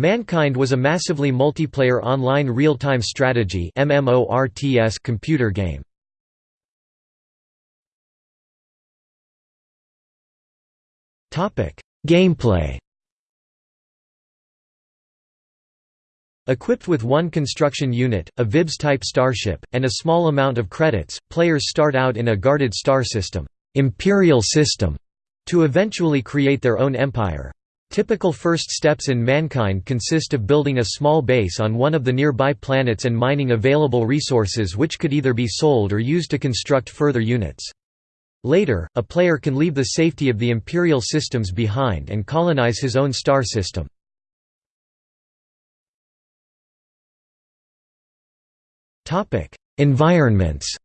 Mankind was a massively multiplayer online real-time strategy computer game. Gameplay Equipped with one construction unit, a VIBS-type starship, and a small amount of credits, players start out in a guarded star system, Imperial system to eventually create their own empire. Typical first steps in Mankind consist of building a small base on one of the nearby planets and mining available resources which could either be sold or used to construct further units. Later, a player can leave the safety of the Imperial systems behind and colonize his own star system. Environments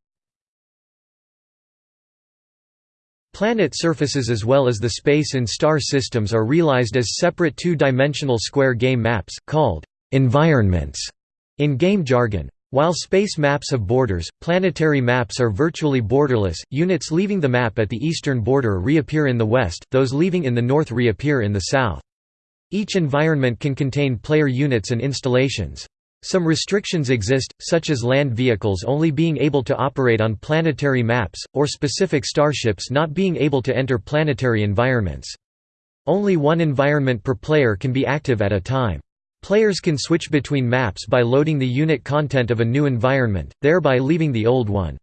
Planet surfaces as well as the space and star systems are realized as separate two-dimensional square game maps, called «environments» in game jargon. While space maps have borders, planetary maps are virtually borderless, units leaving the map at the eastern border reappear in the west, those leaving in the north reappear in the south. Each environment can contain player units and installations. Some restrictions exist, such as land vehicles only being able to operate on planetary maps, or specific starships not being able to enter planetary environments. Only one environment per player can be active at a time. Players can switch between maps by loading the unit content of a new environment, thereby leaving the old one.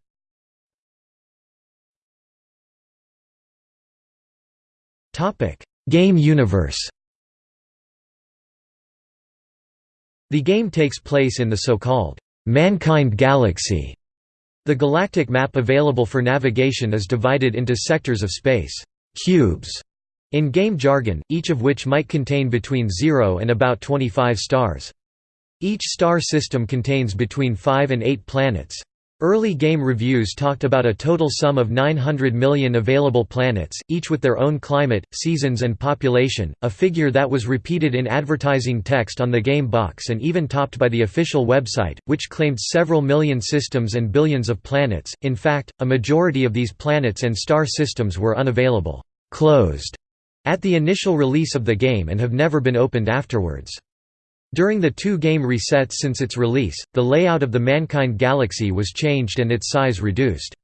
Game universe The game takes place in the so-called Mankind Galaxy. The galactic map available for navigation is divided into sectors of space cubes in game jargon, each of which might contain between 0 and about 25 stars. Each star system contains between 5 and 8 planets. Early game reviews talked about a total sum of 900 million available planets, each with their own climate, seasons and population, a figure that was repeated in advertising text on the game box and even topped by the official website, which claimed several million systems and billions of planets. In fact, a majority of these planets and star systems were unavailable closed at the initial release of the game and have never been opened afterwards. During the two game resets since its release, the layout of the Mankind Galaxy was changed and its size reduced.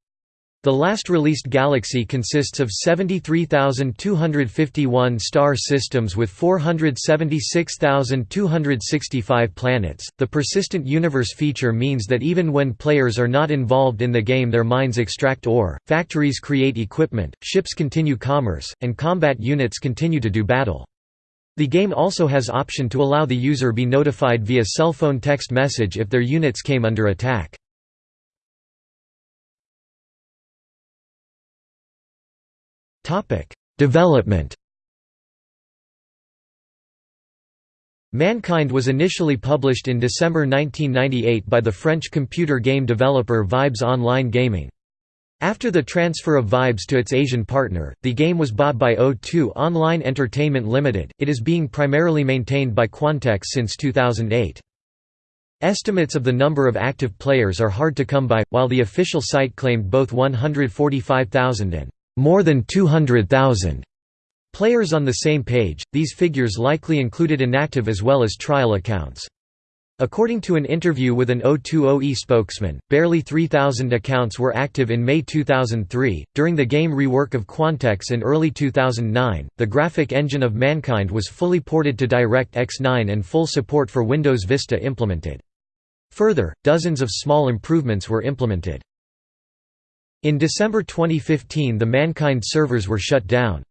The last released galaxy consists of 73,251 star systems with 476,265 planets. The persistent universe feature means that even when players are not involved in the game, their mines extract ore, factories create equipment, ships continue commerce, and combat units continue to do battle. The game also has option to allow the user be notified via cell phone text message if their units came under attack. Development Mankind was initially published in December 1998 by the French computer game developer Vibes Online Gaming. After the transfer of Vibes to its Asian partner, the game was bought by O2 Online Entertainment Limited. It is being primarily maintained by Quantex since 2008. Estimates of the number of active players are hard to come by, while the official site claimed both 145,000 and more than 200,000 players on the same page. These figures likely included inactive as well as trial accounts. According to an interview with an O2OE spokesman, barely 3,000 accounts were active in May 2003. During the game rework of Quantex in early 2009, the graphic engine of Mankind was fully ported to DirectX 9 and full support for Windows Vista implemented. Further, dozens of small improvements were implemented. In December 2015 the Mankind servers were shut down.